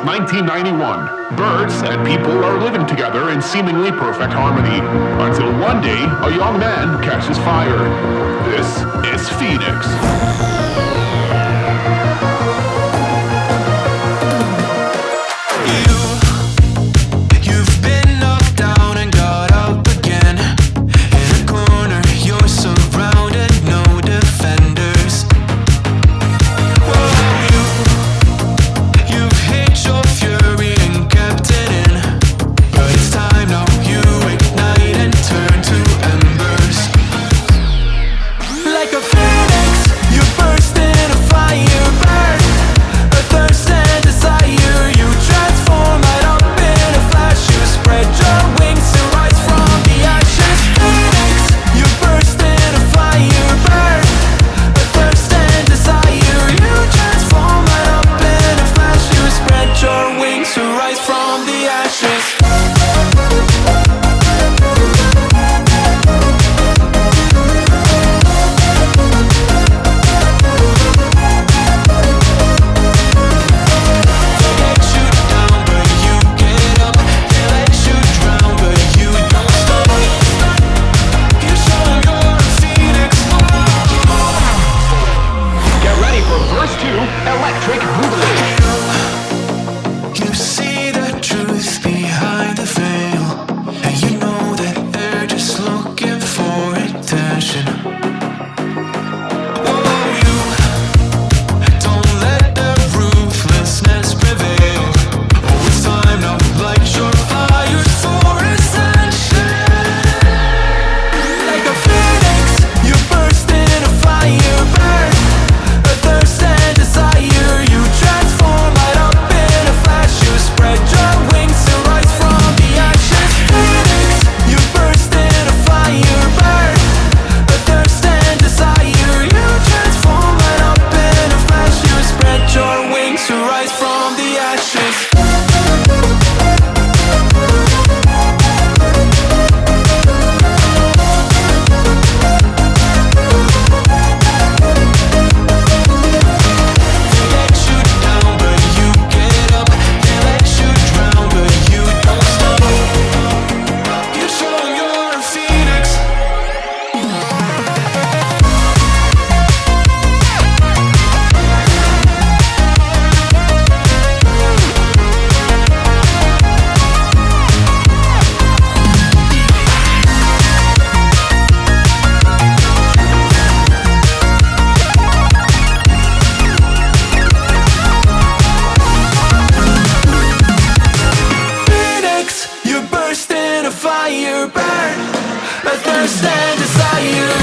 since 1991. Birds and people are living together in seemingly perfect harmony. Until one day, a young man catches fire. This is Phoenix. fire burn. My thirst and desire